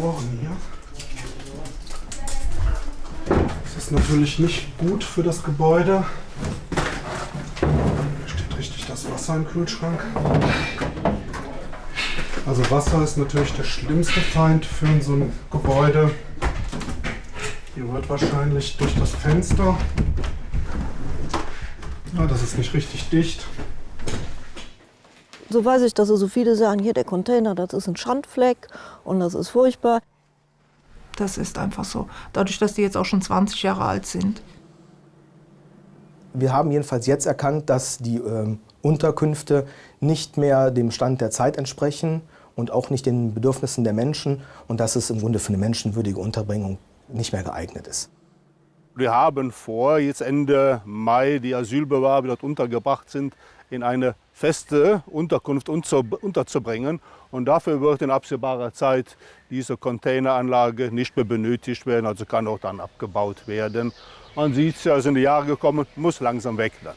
Rohren hier. Das ist natürlich nicht gut für das Gebäude. Hier steht richtig das Wasser im Kühlschrank. Also Wasser ist natürlich der schlimmste Feind für so ein Gebäude. Hier wird wahrscheinlich durch das Fenster, ja, das ist nicht richtig dicht, So weiß ich, dass so viele sagen, hier der Container, das ist ein Schandfleck und das ist furchtbar. Das ist einfach so. Dadurch, dass die jetzt auch schon 20 Jahre alt sind. Wir haben jedenfalls jetzt erkannt, dass die ähm, Unterkünfte nicht mehr dem Stand der Zeit entsprechen und auch nicht den Bedürfnissen der Menschen und dass es im Grunde für eine menschenwürdige Unterbringung nicht mehr geeignet ist. Wir haben vor, jetzt Ende Mai die Asylbewerber, die dort untergebracht sind, in eine feste Unterkunft unterzubringen. Und dafür wird in absehbarer Zeit diese Containeranlage nicht mehr benötigt werden, also kann auch dann abgebaut werden. Man sieht es ja, sind die Jahre gekommen, muss langsam weg dann.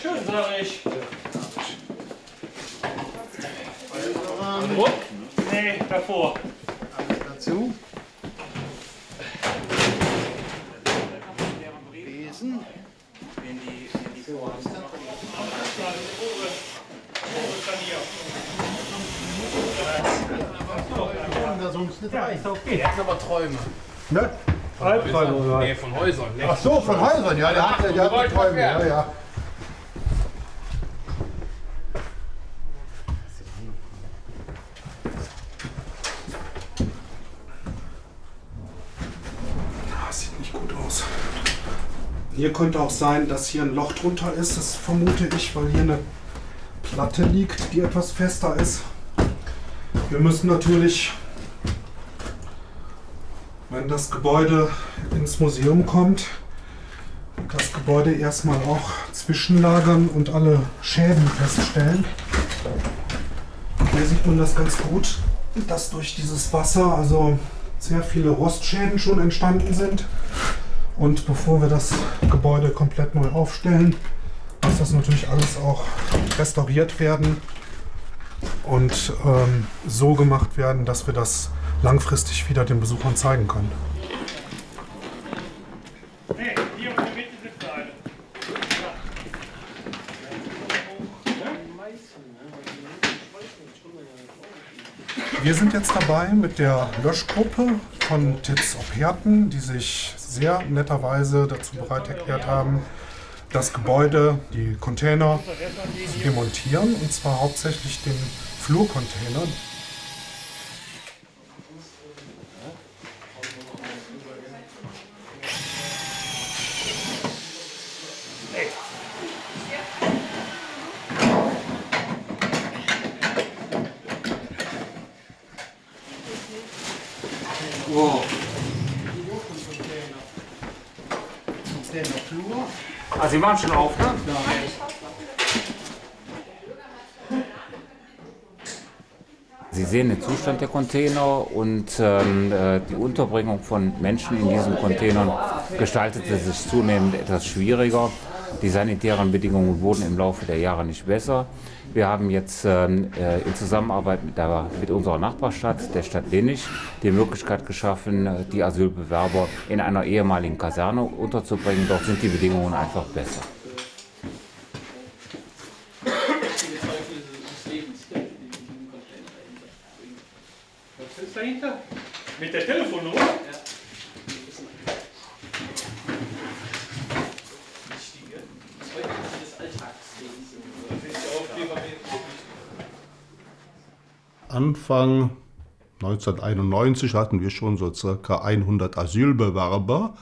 Schön, sag ich. Druck? Davor. Dazu. Besen. Ja, ist okay. Der hat aber Träume. Ne? Albträume, oder? Nee, von Häusern. Ach so, von Häusern, ja, der hat, der hat Träume, ja, ja. Das sieht nicht gut aus. Hier könnte auch sein, dass hier ein Loch drunter ist, das vermute ich, weil hier eine Platte liegt, die etwas fester ist. Wir müssen natürlich, wenn das Gebäude ins Museum kommt, das Gebäude erstmal auch zwischenlagern und alle Schäden feststellen. Hier sieht man das ganz gut, dass durch dieses Wasser also sehr viele Rostschäden schon entstanden sind. Und bevor wir das Gebäude komplett neu aufstellen, muss das natürlich alles auch restauriert werden und ähm, so gemacht werden, dass wir das langfristig wieder den Besuchern zeigen können. Hey, hier in der Mitte sitzt eine. Wir sind jetzt dabei mit der Löschgruppe von Titz Opherten, die sich sehr netterweise dazu bereit erklärt haben, das Gebäude, die Container zu demontieren, und zwar hauptsächlich den Flurcontainer. Sie machen schon auf, ne? Sie sehen den Zustand der Container und ähm, äh, die Unterbringung von Menschen in diesen Containern gestaltete sich zunehmend etwas schwieriger. Die sanitären Bedingungen wurden im Laufe der Jahre nicht besser. Wir haben jetzt ähm, äh, in Zusammenarbeit mit, der, mit unserer Nachbarstadt, der Stadt Lenich, die Möglichkeit geschaffen, äh, die Asylbewerber in einer ehemaligen Kaserne unterzubringen. Dort sind die Bedingungen einfach besser. Anfang 1991 hatten wir schon so circa 100 Asylbewerber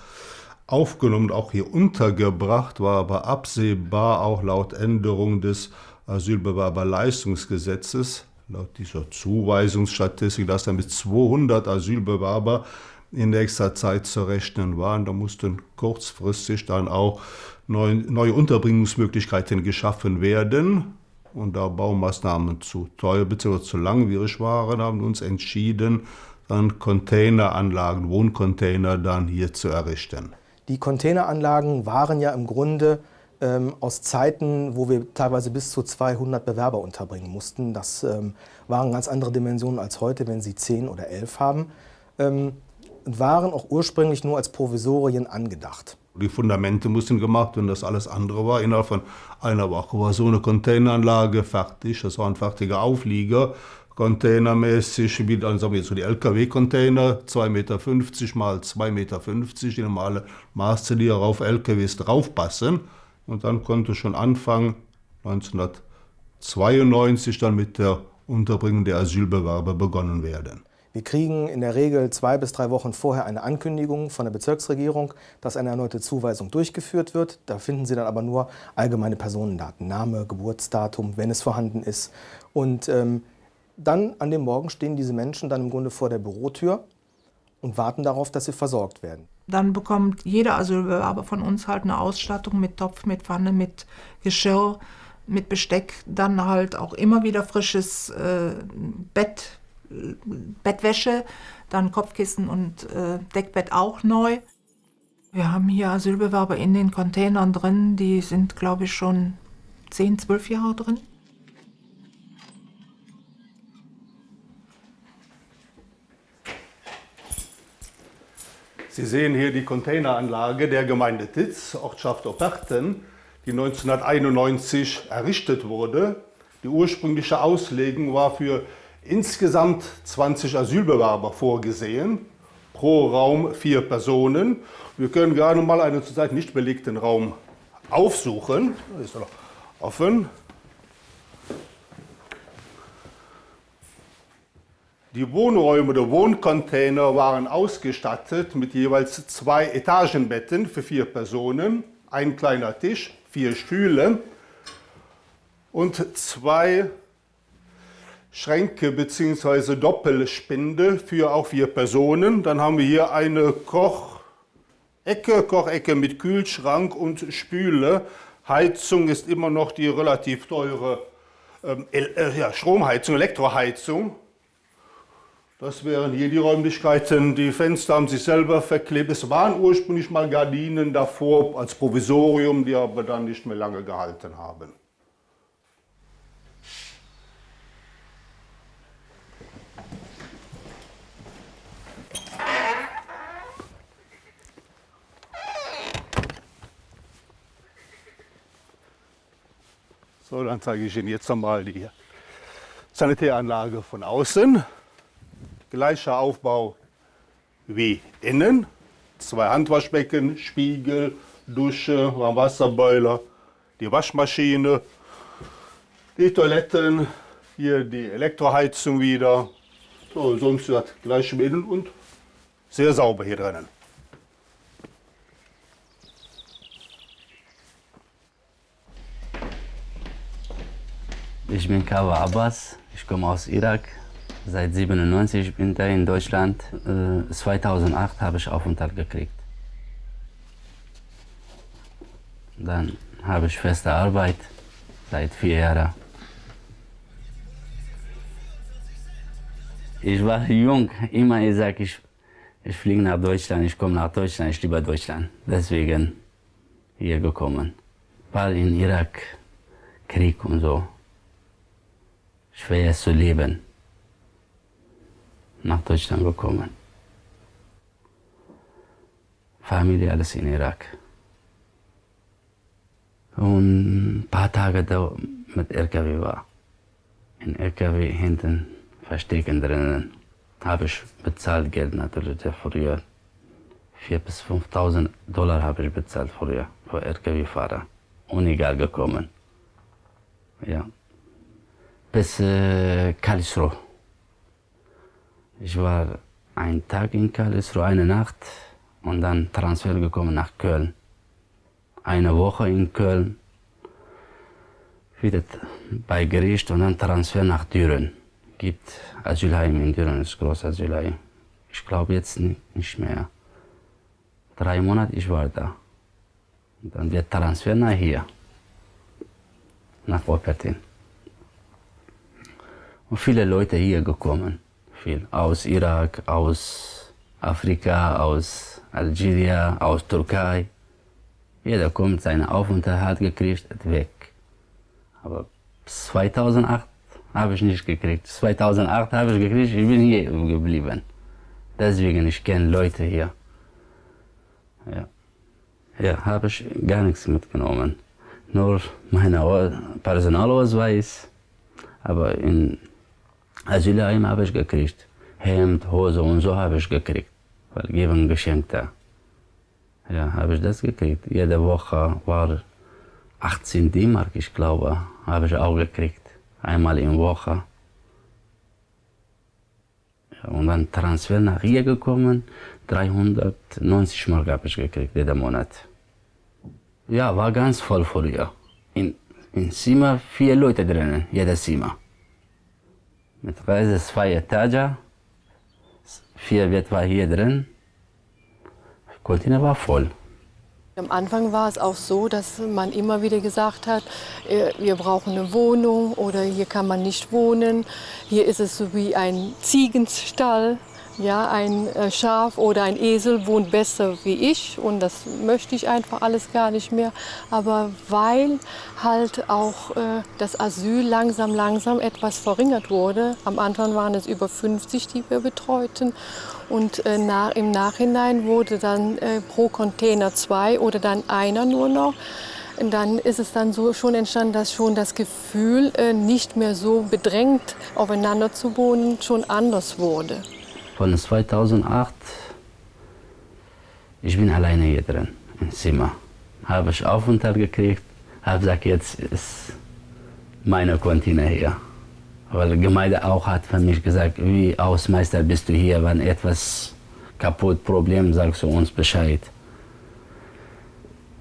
aufgenommen, auch hier untergebracht, war aber absehbar, auch laut Änderung des Asylbewerberleistungsgesetzes, laut dieser Zuweisungsstatistik, dass dann mit 200 Asylbewerber in nächster Zeit zu rechnen waren. Da mussten kurzfristig dann auch neue, neue Unterbringungsmöglichkeiten geschaffen werden. Und da Baumaßnahmen zu teuer bzw. zu langwierig waren, haben wir uns entschieden, dann Containeranlagen, Wohncontainer dann hier zu errichten. Die Containeranlagen waren ja im Grunde ähm, aus Zeiten, wo wir teilweise bis zu 200 Bewerber unterbringen mussten. Das ähm, waren ganz andere Dimensionen als heute, wenn Sie 10 oder 11 haben. Ähm, waren auch ursprünglich nur als Provisorien angedacht. Die Fundamente mussten gemacht und das alles andere war innerhalb von einer Woche war so eine Containeranlage fertig. Das war ein fertiger Auflieger, containermäßig, wie dann sagen wir so die LKW-Container, 2,50 Meter mal 2,50 Meter, die normale Maße, die auf LKWs draufpassen. Und dann konnte schon Anfang 1992 dann mit der Unterbringung der Asylbewerber begonnen werden. Wir kriegen in der Regel zwei bis drei Wochen vorher eine Ankündigung von der Bezirksregierung, dass eine erneute Zuweisung durchgeführt wird. Da finden Sie dann aber nur allgemeine Personendaten, Name, Geburtsdatum, wenn es vorhanden ist. Und ähm, dann an dem Morgen stehen diese Menschen dann im Grunde vor der Bürotür und warten darauf, dass sie versorgt werden. Dann bekommt jeder Asylbewerber von uns halt eine Ausstattung mit Topf, mit Pfanne, mit Geschirr, mit Besteck, dann halt auch immer wieder frisches äh, Bett, Bettwäsche, dann Kopfkissen und äh, Deckbett auch neu. Wir haben hier Asylbewerber in den Containern drin, die sind, glaube ich, schon 10, 12 Jahre drin. Sie sehen hier die Containeranlage der Gemeinde Titz, Ortschaft Operten, die 1991 errichtet wurde. Die ursprüngliche Auslegung war für insgesamt 20 Asylbewerber vorgesehen, pro Raum vier Personen. Wir können gerade mal einen zurzeit nicht belegten Raum aufsuchen. Ist noch offen. Die Wohnräume der Wohncontainer waren ausgestattet mit jeweils zwei Etagenbetten für vier Personen, ein kleiner Tisch, vier Stühle und zwei Schränke bzw. Doppelspinde für auch vier Personen. Dann haben wir hier eine Kochecke, Kochecke mit Kühlschrank und Spüle. Heizung ist immer noch die relativ teure ähm, äh, ja, Stromheizung, Elektroheizung. Das wären hier die Räumlichkeiten. Die Fenster haben sich selber verklebt. Es waren ursprünglich mal Gardinen davor als Provisorium, die aber dann nicht mehr lange gehalten haben. So, dann zeige ich Ihnen jetzt nochmal die Sanitäranlage von außen. Gleicher Aufbau wie innen. Zwei Handwaschbecken, Spiegel, Dusche, Warmwasserboiler, die Waschmaschine, die Toiletten, hier die Elektroheizung wieder. So, sonst hat gleiche Mittel und sehr sauber hier drinnen. Ich bin Kawa Abbas, ich komme aus Irak. Seit 97 bin ich in Deutschland. 2008 äh, habe ich Aufenthalt gekriegt. Dann habe ich feste Arbeit seit vier Jahren. Ich war jung, immer ich sage, ich, ich fliege nach Deutschland, ich komme nach Deutschland, ich liebe Deutschland. Deswegen hier gekommen. Weil in Irak Krieg und so schwer zu leben. Nach Deutschland gekommen. Familie alles in Irak. Und ein paar Tage da mit LKW war. In LKW hinten verstecken drinnen. Habe ich bezahlt Geld natürlich früher. 4.000 bis 5.000 Dollar habe ich bezahlt früher für LKW-Fahrer. Unegal gekommen. Ja bis äh, Karlsruhe. Ich war einen Tag in Karlsruhe, eine Nacht und dann Transfer gekommen nach Köln. Eine Woche in Köln, wieder bei Gericht und dann Transfer nach Düren. Gibt Asylheim in Düren, das große Asylheim. Ich glaube jetzt nicht mehr. Drei Monate ich war da. Und dann wird Transfer nach hier, nach Wuppertal. Und viele Leute hier gekommen, viel aus Irak, aus Afrika, aus Algerien, aus Türkei. Jeder kommt, seinen Aufenthalt gekriegt, weg. Aber 2008 habe ich nicht gekriegt. 2008 habe ich gekriegt, ich bin hier geblieben. Deswegen, ich kenne Leute hier. Ja, ja habe ich gar nichts mitgenommen. Nur meinen Personalausweis. Aber in Asylheim habe ich gekriegt. Hemd, Hose und so habe ich gekriegt. Weil geben Geschenk da. Ja, habe ich das gekriegt. Jede Woche war 18 D-Mark, ich glaube, habe ich auch gekriegt. Einmal in Woche. Ja, und dann Transfer nach hier gekommen, 390 Mark habe ich gekriegt, jeden Monat. Ja, war ganz voll früher. In, in Zimmer vier Leute drinnen, jeder Zimmer. Mit Reise zwei Etagen, vier Bett war hier drin. Container war voll. Am Anfang war es auch so, dass man immer wieder gesagt hat, äh, wir brauchen eine Wohnung oder hier kann man nicht wohnen. Hier ist es so wie ein Ziegenstall. Ja, ein äh, Schaf oder ein Esel wohnt besser wie ich und das möchte ich einfach alles gar nicht mehr. Aber weil halt auch äh, das Asyl langsam, langsam etwas verringert wurde, am Anfang waren es über 50, die wir betreuten und äh, nach, im Nachhinein wurde dann äh, pro Container zwei oder dann einer nur noch. Und dann ist es dann so schon entstanden, dass schon das Gefühl, äh, nicht mehr so bedrängt aufeinander zu wohnen, schon anders wurde. Von 2008, ich bin alleine hier drin im Zimmer. Habe ich Aufenthalt gekriegt, habe gesagt, jetzt ist meine Container hier. Weil die Gemeinde auch hat für mich gesagt, wie Hausmeister bist du hier, wenn etwas kaputt, Problem, sagst du uns Bescheid.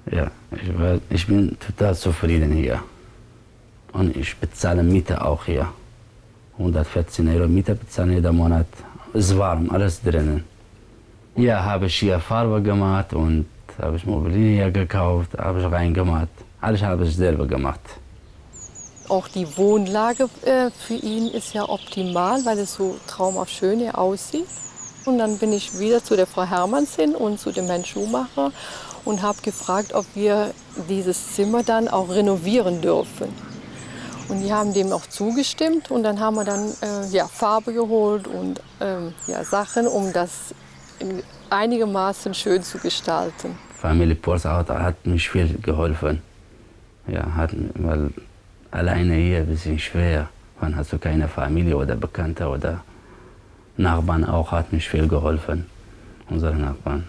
Ja, ich, war, ich bin total zufrieden hier. Und ich bezahle Miete auch hier. 114 Euro Miete bezahlen jeden Monat. Ist warm, alles drinnen. Ja, habe ich hier Farbe gemacht und habe ich Mobilien gekauft, habe ich reingemacht. Alles habe ich selber gemacht. Auch die Wohnlage äh, für ihn ist ja optimal, weil es so traumhaft schön hier aussieht. Und dann bin ich wieder zu der Frau Hermanns hin und zu dem Herrn Schumacher und habe gefragt, ob wir dieses Zimmer dann auch renovieren dürfen. Und die haben dem auch zugestimmt und dann haben wir dann äh, ja, Farbe geholt und ähm, ja, Sachen, um das einigermaßen schön zu gestalten. Familie Porsauter hat mich viel geholfen. Ja, hat, weil alleine hier ein bisschen schwer. Man hat so keine Familie oder Bekannte oder Nachbarn auch, hat mich viel geholfen, unsere Nachbarn.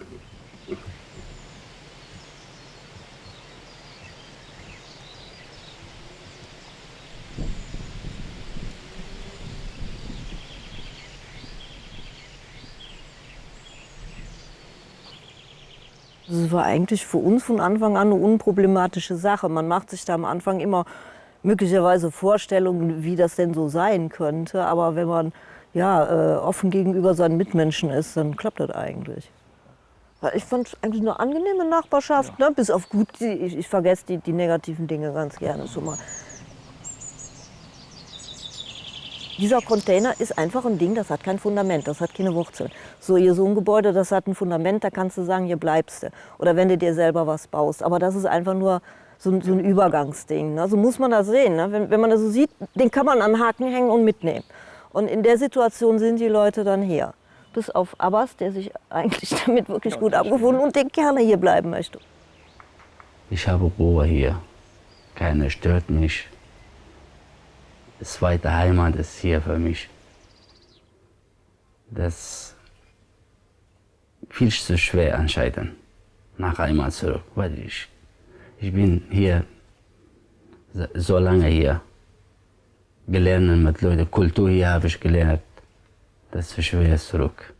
Das war eigentlich für uns von Anfang an eine unproblematische Sache. Man macht sich da am Anfang immer möglicherweise Vorstellungen, wie das denn so sein könnte. Aber wenn man ja, äh, offen gegenüber seinen Mitmenschen ist, dann klappt das eigentlich. Ich fand es eigentlich eine angenehme Nachbarschaft, ja. ne? bis auf gut, ich, ich vergesse die, die negativen Dinge ganz gerne schon mal. Dieser Container ist einfach ein Ding, das hat kein Fundament, das hat keine Wurzeln. So, hier so ein Gebäude, das hat ein Fundament, da kannst du sagen, hier bleibst du. Oder wenn du dir selber was baust. Aber das ist einfach nur so, so ein Übergangsding. Ne? So muss man das sehen. Ne? Wenn, wenn man das so sieht, den kann man an den Haken hängen und mitnehmen. Und in der Situation sind die Leute dann hier. Bis auf Abbas, der sich eigentlich damit wirklich gut abgefunden und der gerne hier bleiben möchte. Ich habe Ruhe hier. Keiner stört mich. Zweite Heimat ist hier für mich. Das ist viel zu schwer entscheiden, nach Heimat zurück, weil ich, ich bin hier so lange hier. Gelernt mit Leuten, Kultur hier habe ich gelernt. Das ist schwer zurück.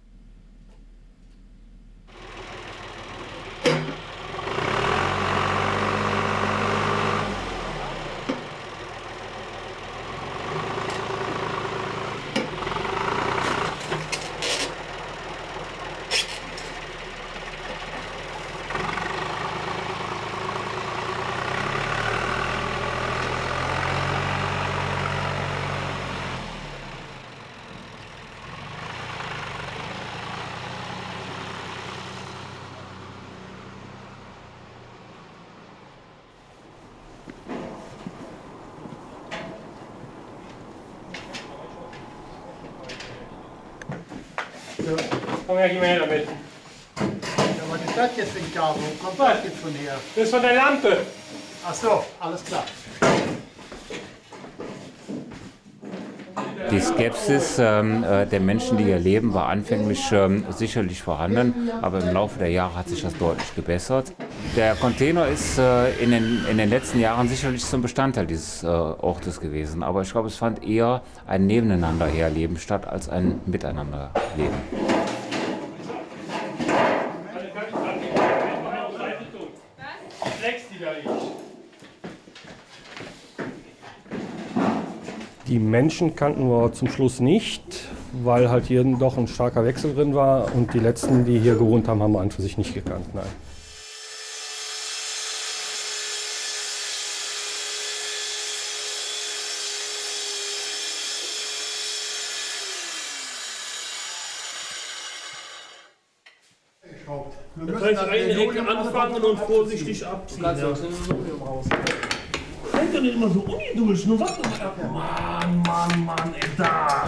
Komm her, geh mal her damit. Ja, was ist das jetzt für ein Kabel? Wo kommt das jetzt von her? Das ist von der Lampe. Ach so, alles klar. Die Skepsis ähm, äh, der Menschen, die hier leben, war anfänglich ähm, sicherlich vorhanden, aber im Laufe der Jahre hat sich das deutlich gebessert. Der Container ist äh, in, den, in den letzten Jahren sicherlich zum Bestandteil dieses äh, Ortes gewesen, aber ich glaube, es fand eher ein Nebeneinanderherleben statt als ein Miteinanderleben. Flex die da liegt. Die Menschen kannten wir zum Schluss nicht, weil halt hier doch ein starker Wechsel drin war. Und die letzten, die hier gewohnt haben, haben wir an für sich nicht gekannt. Nein. Du kannst eine Ecke anfangen und vorsichtig abziehen. Ja. Seid doch nicht immer so ungeduldig. Nur warte mal ab. Mann, Mann, Mann, ey, da.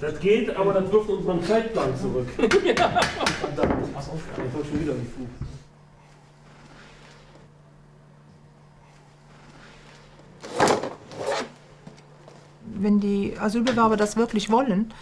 Das geht, aber das wirft unseren Zeitplan zurück. Pass auf, ich soll schon wieder nicht Flug. Wenn die Asylbewerber das wirklich wollen,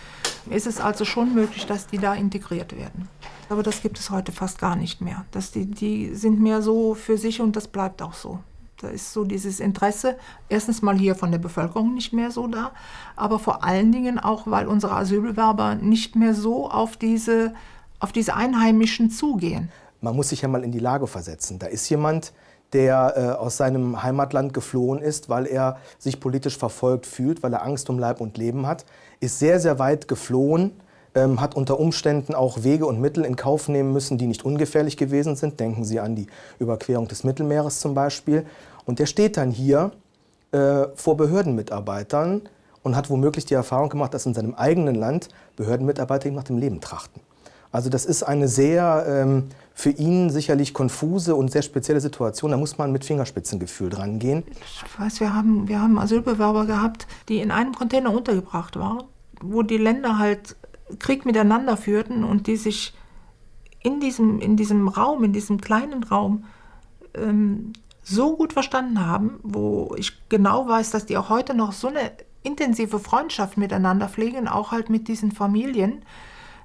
ist es also schon möglich, dass die da integriert werden. Aber das gibt es heute fast gar nicht mehr. Dass die, die sind mehr so für sich und das bleibt auch so. Da ist so dieses Interesse, erstens mal hier von der Bevölkerung nicht mehr so da, aber vor allen Dingen auch, weil unsere Asylbewerber nicht mehr so auf diese, auf diese Einheimischen zugehen. Man muss sich ja mal in die Lage versetzen. Da ist jemand, der äh, aus seinem Heimatland geflohen ist, weil er sich politisch verfolgt fühlt, weil er Angst um Leib und Leben hat, ist sehr, sehr weit geflohen, ähm, hat unter Umständen auch Wege und Mittel in Kauf nehmen müssen, die nicht ungefährlich gewesen sind. Denken Sie an die Überquerung des Mittelmeeres zum Beispiel. Und der steht dann hier äh, vor Behördenmitarbeitern und hat womöglich die Erfahrung gemacht, dass in seinem eigenen Land Behördenmitarbeiter ihm nach dem Leben trachten. Also das ist eine sehr ähm, für ihn sicherlich konfuse und sehr spezielle Situation. Da muss man mit Fingerspitzengefühl dran gehen. Ich weiß, wir haben, wir haben Asylbewerber gehabt, die in einem Container untergebracht waren, wo die Länder halt Krieg miteinander führten und die sich in diesem, in diesem Raum, in diesem kleinen Raum, ähm, so gut verstanden haben, wo ich genau weiß, dass die auch heute noch so eine intensive Freundschaft miteinander pflegen, auch halt mit diesen Familien.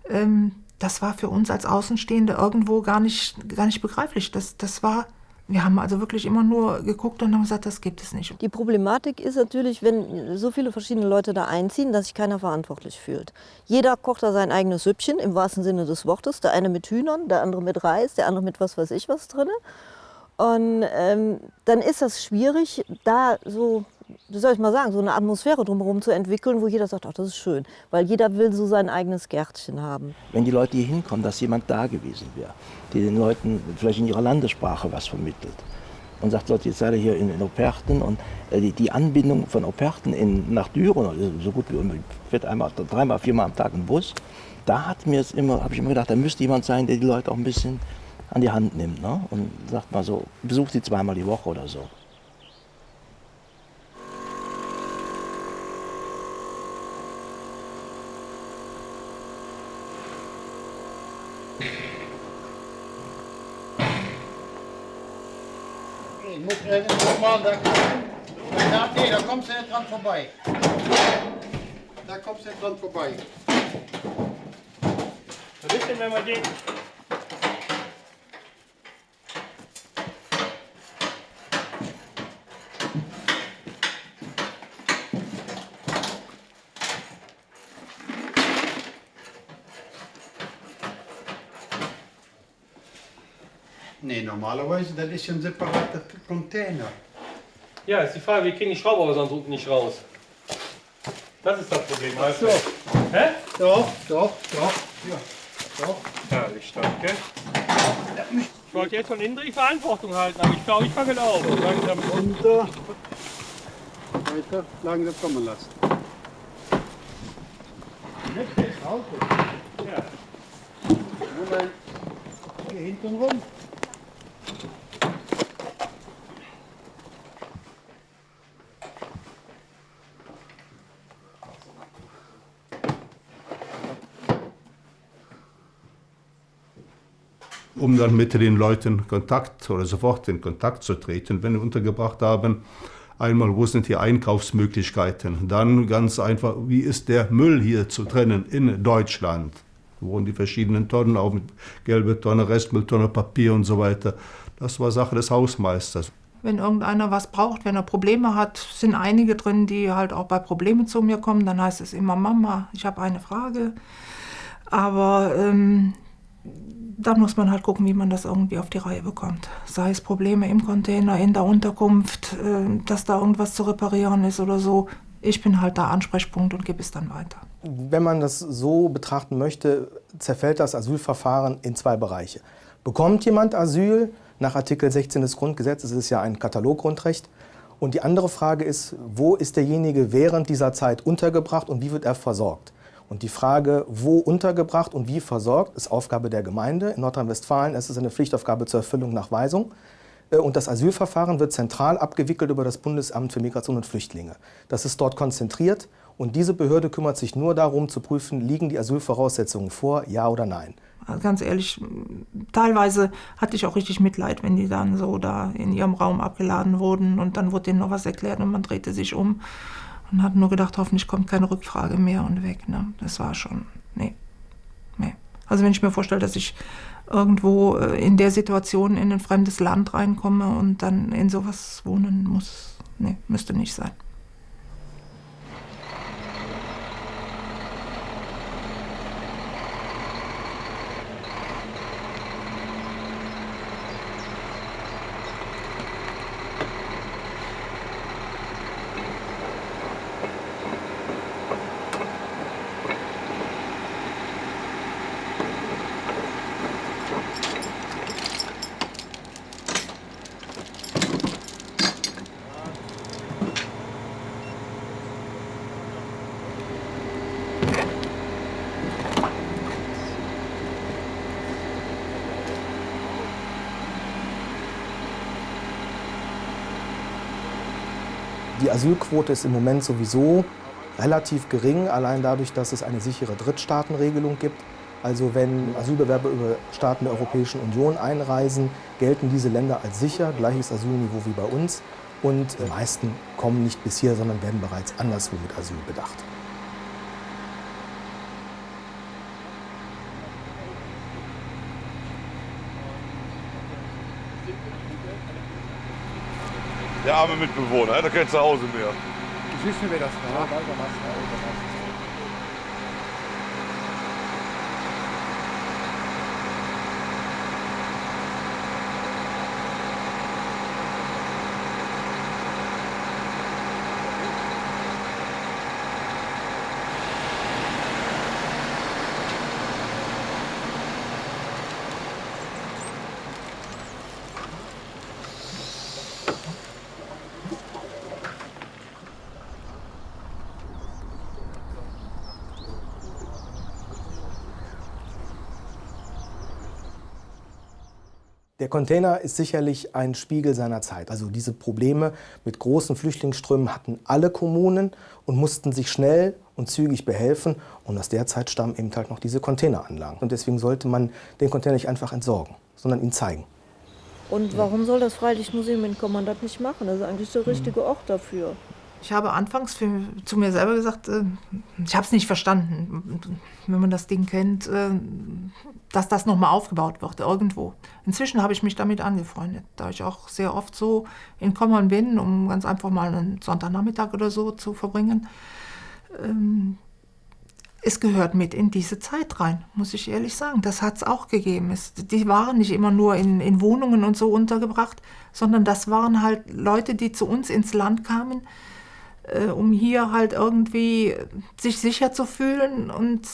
Ähm, das war für uns als Außenstehende irgendwo gar nicht, gar nicht begreiflich. Das, das war, wir haben also wirklich immer nur geguckt und haben gesagt, das gibt es nicht. Die Problematik ist natürlich, wenn so viele verschiedene Leute da einziehen, dass sich keiner verantwortlich fühlt. Jeder kocht da sein eigenes Süppchen, im wahrsten Sinne des Wortes. Der eine mit Hühnern, der andere mit Reis, der andere mit was weiß ich was drin. Und ähm, dann ist das schwierig, da so, wie soll ich mal sagen, so eine Atmosphäre drumherum zu entwickeln, wo jeder sagt, ach, das ist schön. Weil jeder will so sein eigenes Gärtchen haben. Wenn die Leute hier hinkommen, dass jemand da gewesen wäre, die den Leuten vielleicht in ihrer Landessprache was vermittelt. Und sagt, Leute, jetzt seid ihr hier in, in Operten und äh, die, die Anbindung von Operten in, nach Düren, also so gut wie fährt einmal, dreimal, viermal am Tag ein Bus, da hat mir es immer, habe ich immer gedacht, da müsste jemand sein, der die Leute auch ein bisschen an die Hand nimmt ne? und sagt mal so, besucht sie zweimal die Woche oder so. Irgendwo mal da gucken. Ja, nee, da kommst du nicht dran vorbei. Da kommst du nicht dran vorbei. Was ist denn, wenn wir den... Nee, normalerweise, das ist ja ein separater Container. Ja, ist die Frage, wir kriegen die Schraube aber sonst unten nicht raus. Das ist das Problem. Ach so. Hä? Doch, doch, doch. Ja, doch. Herrlich, danke. Ich wollte jetzt von innen die Verantwortung halten, aber ich glaube, ich fange auf. Langsam runter. Weiter, langsam kommen lassen. Nicht Auto. Ja. Moment. Hier hinten rum. Um dann mit den Leuten Kontakt oder sofort in Kontakt zu treten, wenn wir untergebracht haben. Einmal, wo sind die Einkaufsmöglichkeiten? Dann ganz einfach, wie ist der Müll hier zu trennen in Deutschland? Wo wurden die verschiedenen Tonnen auf, gelbe Tonne, Restmülltonne, Papier und so weiter. Das war Sache des Hausmeisters. Wenn irgendeiner was braucht, wenn er Probleme hat, sind einige drin, die halt auch bei Problemen zu mir kommen. Dann heißt es immer, Mama, ich habe eine Frage. Aber ähm, dann muss man halt gucken, wie man das irgendwie auf die Reihe bekommt. Sei es Probleme im Container, in der Unterkunft, äh, dass da irgendwas zu reparieren ist oder so. Ich bin halt der Ansprechpunkt und gebe es dann weiter. Wenn man das so betrachten möchte, zerfällt das Asylverfahren in zwei Bereiche. Bekommt jemand Asyl nach Artikel 16 des Grundgesetzes, es ist ja ein Kataloggrundrecht. Und die andere Frage ist, wo ist derjenige während dieser Zeit untergebracht und wie wird er versorgt? Und die Frage, wo untergebracht und wie versorgt, ist Aufgabe der Gemeinde. In Nordrhein-Westfalen ist es eine Pflichtaufgabe zur Erfüllung nach Weisung. Äh, und das Asylverfahren wird zentral abgewickelt über das Bundesamt für Migration und Flüchtlinge. Das ist dort konzentriert und diese Behörde kümmert sich nur darum zu prüfen, liegen die Asylvoraussetzungen vor, ja oder nein. Also ganz ehrlich, teilweise hatte ich auch richtig Mitleid, wenn die dann so da in ihrem Raum abgeladen wurden und dann wurde denen noch was erklärt und man drehte sich um und hat nur gedacht, hoffentlich kommt keine Rückfrage mehr und weg. Ne? Das war schon, nee, nee. Also wenn ich mir vorstelle, dass ich irgendwo äh, in der Situation in ein fremdes Land reinkomme und dann in sowas wohnen muss, nee, müsste nicht sein. Die Asylquote ist im Moment sowieso relativ gering, allein dadurch, dass es eine sichere Drittstaatenregelung gibt. Also wenn Asylbewerber über Staaten der Europäischen Union einreisen, gelten diese Länder als sicher, gleiches Asylniveau wie bei uns. Und die meisten kommen nicht bis hier, sondern werden bereits anderswo mit Asyl bedacht. Der arme Mitbewohner, der hat kein Zuhause mehr. Siehst du, wer das war? Der Container ist sicherlich ein Spiegel seiner Zeit. Also diese Probleme mit großen Flüchtlingsströmen hatten alle Kommunen und mussten sich schnell und zügig behelfen. Und aus der Zeit stammen eben halt noch diese Containeranlagen. Und deswegen sollte man den Container nicht einfach entsorgen, sondern ihn zeigen. Und warum soll das Freilichtmuseum in Kommandant nicht machen? Das ist eigentlich der richtige Ort dafür. Ich habe anfangs für, zu mir selber gesagt, äh, ich habe es nicht verstanden, wenn man das Ding kennt, äh, dass das nochmal aufgebaut wird irgendwo. Inzwischen habe ich mich damit angefreundet, da ich auch sehr oft so in Kommern bin, um ganz einfach mal einen Sonntagnachmittag oder so zu verbringen. Ähm, es gehört mit in diese Zeit rein, muss ich ehrlich sagen. Das hat es auch gegeben. Es, die waren nicht immer nur in, in Wohnungen und so untergebracht, sondern das waren halt Leute, die zu uns ins Land kamen, äh, um hier halt irgendwie sich sicher zu fühlen und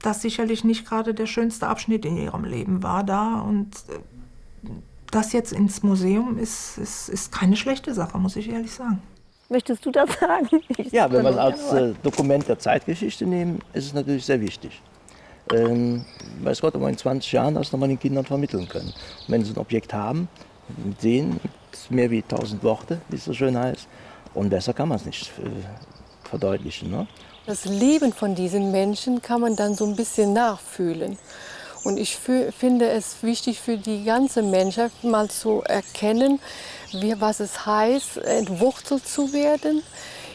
das sicherlich nicht gerade der schönste Abschnitt in ihrem Leben war da und äh, das jetzt ins Museum ist, ist, ist keine schlechte Sache, muss ich ehrlich sagen. Möchtest du das sagen? Ich Ja, wenn wir es als äh, Dokument der Zeitgeschichte nehmen, ist es natürlich sehr wichtig. Ähm, weiß Gott, ob wir in 20 Jahren das nochmal den Kindern vermitteln können. Und wenn sie ein Objekt haben, sehen, ist mehr wie 1000 Worte, wie es so schön heißt. Und besser kann man es nicht äh, verdeutlichen. Ne? Das Leben von diesen Menschen kann man dann so ein bisschen nachfühlen. Und ich finde es wichtig für die ganze Menschheit mal zu erkennen, wie, was es heißt, entwurzelt zu werden,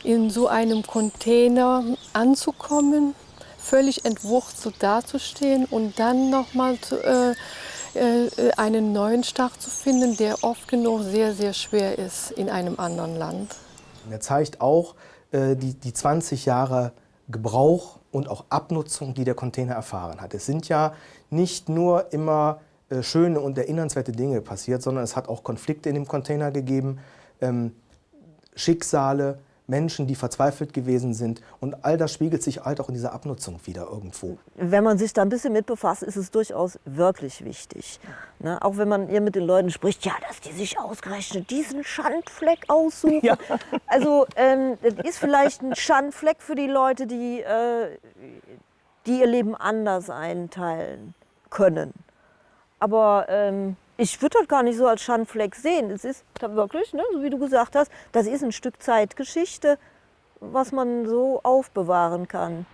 in so einem Container anzukommen, völlig entwurzelt dazustehen und dann nochmal äh, äh, einen neuen Start zu finden, der oft genug sehr, sehr schwer ist in einem anderen Land. Und er zeigt auch äh, die, die 20 Jahre Gebrauch und auch Abnutzung, die der Container erfahren hat. Es sind ja nicht nur immer äh, schöne und erinnernswerte Dinge passiert, sondern es hat auch Konflikte in dem Container gegeben, ähm, Schicksale, Menschen, die verzweifelt gewesen sind. Und all das spiegelt sich halt auch in dieser Abnutzung wieder irgendwo. Wenn man sich da ein bisschen mit befasst, ist es durchaus wirklich wichtig. Ne? Auch wenn man hier mit den Leuten spricht, ja, dass die sich ausgerechnet diesen Schandfleck aussuchen. Also ähm, das ist vielleicht ein Schandfleck für die Leute, die, äh, die ihr Leben anders einteilen können. Aber ähm, ich würde das gar nicht so als Schandfleck sehen. Es ist wirklich, ne, so wie du gesagt hast, das ist ein Stück Zeitgeschichte, was man so aufbewahren kann.